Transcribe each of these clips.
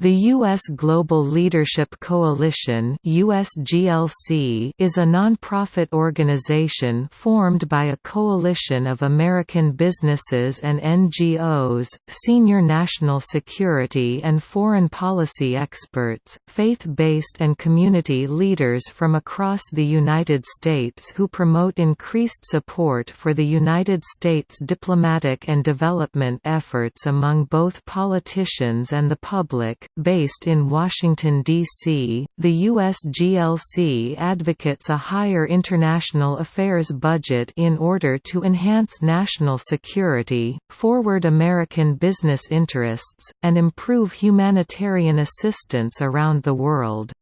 The U.S. Global Leadership Coalition USGLC is a nonprofit organization formed by a coalition of American businesses and NGOs, senior national security and foreign policy experts, faith-based and community leaders from across the United States who promote increased support for the United States diplomatic and development efforts among both politicians and the public Based in Washington, D.C., the USGLC advocates a higher international affairs budget in order to enhance national security, forward American business interests, and improve humanitarian assistance around the world.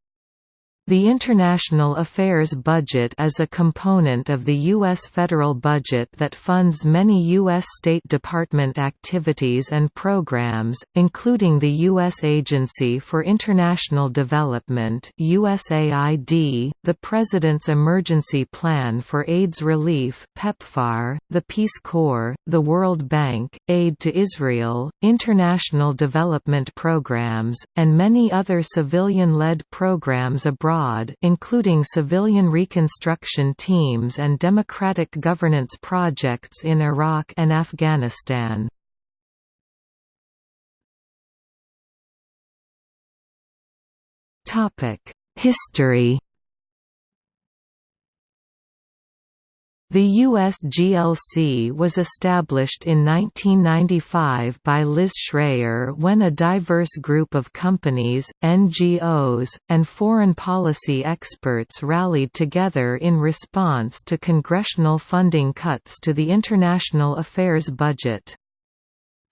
The International Affairs Budget is a component of the U.S. federal budget that funds many U.S. State Department activities and programs, including the U.S. Agency for International Development USAID, the President's Emergency Plan for AIDS Relief PEPFAR, the Peace Corps, the World Bank, Aid to Israel, International Development Programs, and many other civilian-led programs abroad abroad including civilian reconstruction teams and democratic governance projects in Iraq and Afghanistan. History The USGLC was established in 1995 by Liz Schrayer when a diverse group of companies, NGOs, and foreign policy experts rallied together in response to congressional funding cuts to the international affairs budget.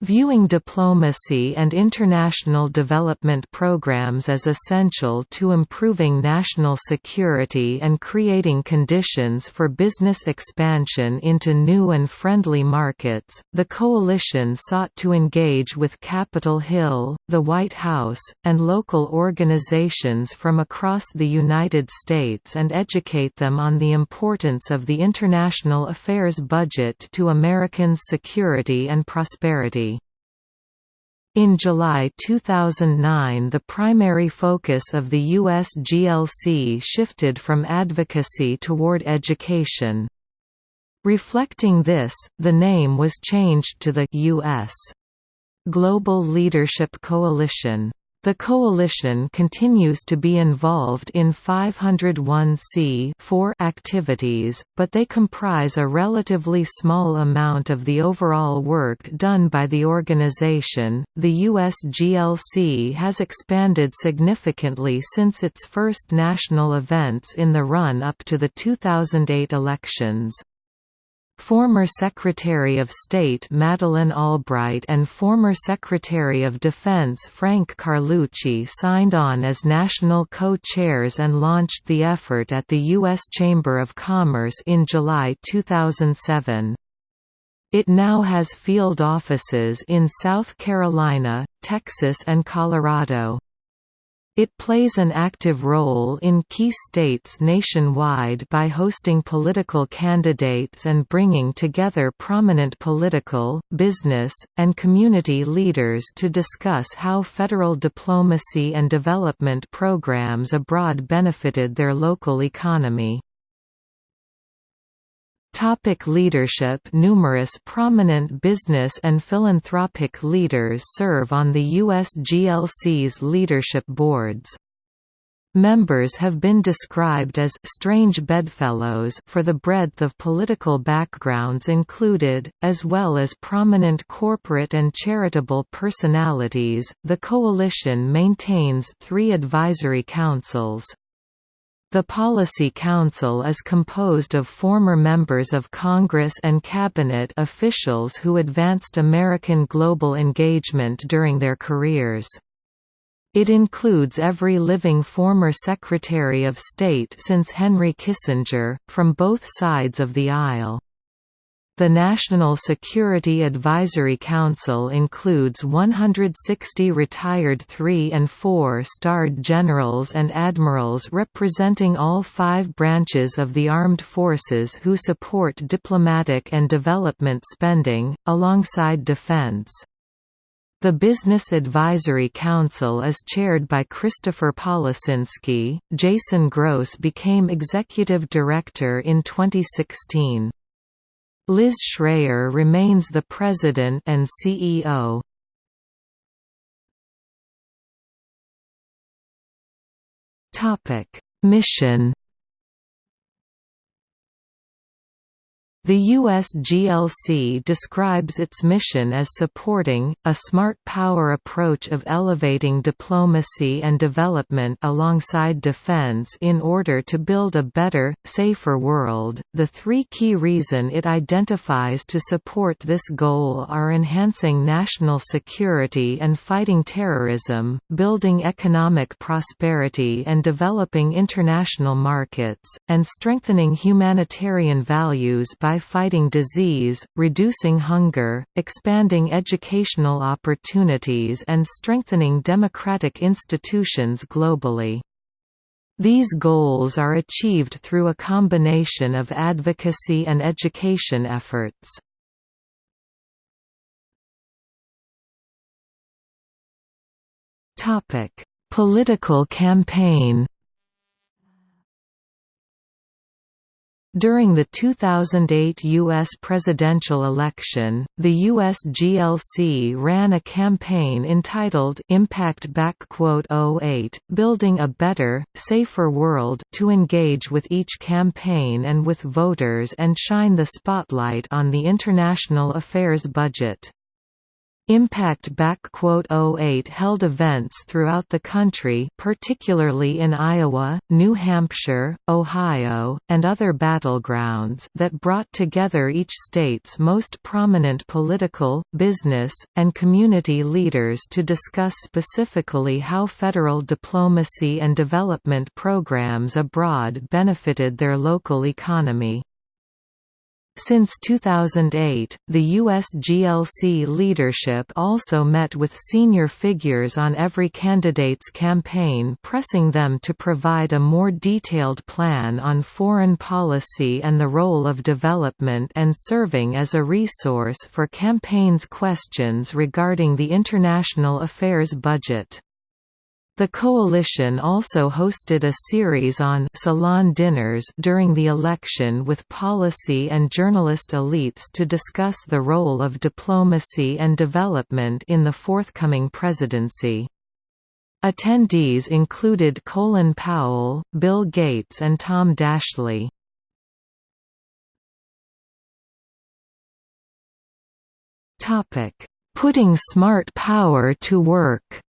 Viewing diplomacy and international development programs as essential to improving national security and creating conditions for business expansion into new and friendly markets, the coalition sought to engage with Capitol Hill, the White House, and local organizations from across the United States and educate them on the importance of the international affairs budget to Americans' security and prosperity. In July 2009 the primary focus of the US GLC shifted from advocacy toward education. Reflecting this, the name was changed to the U.S. Global Leadership Coalition. The coalition continues to be involved in 501c activities, but they comprise a relatively small amount of the overall work done by the organization. The USGLC has expanded significantly since its first national events in the run up to the 2008 elections. Former Secretary of State Madeleine Albright and former Secretary of Defense Frank Carlucci signed on as national co-chairs and launched the effort at the U.S. Chamber of Commerce in July 2007. It now has field offices in South Carolina, Texas and Colorado. It plays an active role in key states nationwide by hosting political candidates and bringing together prominent political, business, and community leaders to discuss how federal diplomacy and development programs abroad benefited their local economy. Topic leadership Numerous prominent business and philanthropic leaders serve on the USGLC's leadership boards. Members have been described as «strange bedfellows» for the breadth of political backgrounds included, as well as prominent corporate and charitable personalities. The coalition maintains three advisory councils. The Policy Council is composed of former members of Congress and cabinet officials who advanced American global engagement during their careers. It includes every living former Secretary of State since Henry Kissinger, from both sides of the aisle. The National Security Advisory Council includes 160 retired three- and four-starred generals and admirals representing all five branches of the armed forces who support diplomatic and development spending, alongside defense. The Business Advisory Council is chaired by Christopher Policinski. Jason Gross became executive director in 2016. Liz Schrayer remains the president and CEO. Topic: Mission The USGLC describes its mission as supporting, a smart power approach of elevating diplomacy and development alongside defense in order to build a better, safer world. The three key reasons it identifies to support this goal are enhancing national security and fighting terrorism, building economic prosperity and developing international markets, and strengthening humanitarian values by by fighting disease, reducing hunger, expanding educational opportunities and strengthening democratic institutions globally. These goals are achieved through a combination of advocacy and education efforts. Political campaign During the 2008 U.S. presidential election, the U.S. GLC ran a campaign entitled Impact Back 08, Building a Better, Safer World to engage with each campaign and with voters and shine the spotlight on the international affairs budget. Impact 08 held events throughout the country particularly in Iowa, New Hampshire, Ohio, and other battlegrounds that brought together each state's most prominent political, business, and community leaders to discuss specifically how federal diplomacy and development programs abroad benefited their local economy. Since 2008, the USGLC leadership also met with senior figures on every candidate's campaign pressing them to provide a more detailed plan on foreign policy and the role of development and serving as a resource for campaigns' questions regarding the international affairs budget. The coalition also hosted a series on salon dinners during the election with policy and journalist elites to discuss the role of diplomacy and development in the forthcoming presidency. Attendees included Colin Powell, Bill Gates and Tom Daschle. Putting smart power to work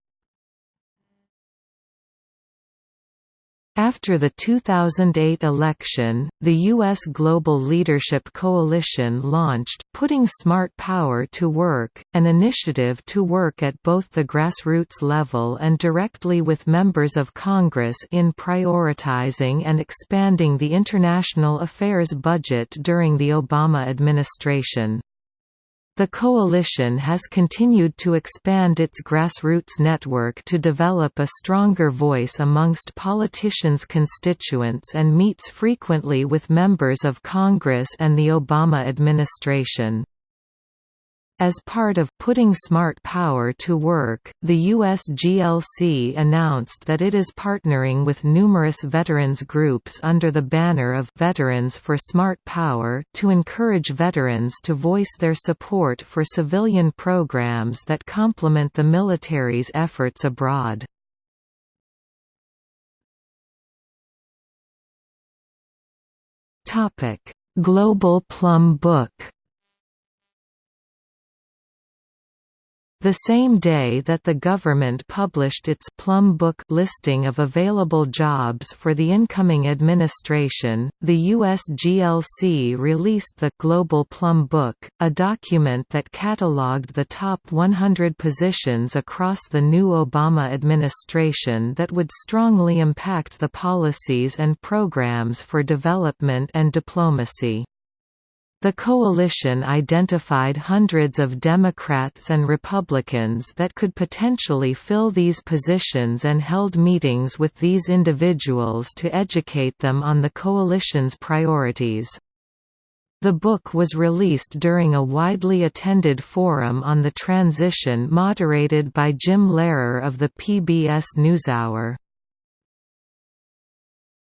After the 2008 election, the U.S. Global Leadership Coalition launched Putting Smart Power to Work, an initiative to work at both the grassroots level and directly with members of Congress in prioritizing and expanding the international affairs budget during the Obama administration. The coalition has continued to expand its grassroots network to develop a stronger voice amongst politicians' constituents and meets frequently with members of Congress and the Obama administration. As part of putting smart power to work, the US GLC announced that it is partnering with numerous veterans groups under the banner of Veterans for Smart Power to encourage veterans to voice their support for civilian programs that complement the military's efforts abroad. Global Plum Book The same day that the government published its Plum Book listing of available jobs for the incoming administration, the US GLC released the Global Plum Book, a document that catalogued the top 100 positions across the new Obama administration that would strongly impact the policies and programs for development and diplomacy. The coalition identified hundreds of Democrats and Republicans that could potentially fill these positions and held meetings with these individuals to educate them on the coalition's priorities. The book was released during a widely attended forum on the transition moderated by Jim Lehrer of the PBS NewsHour.